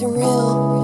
surreal.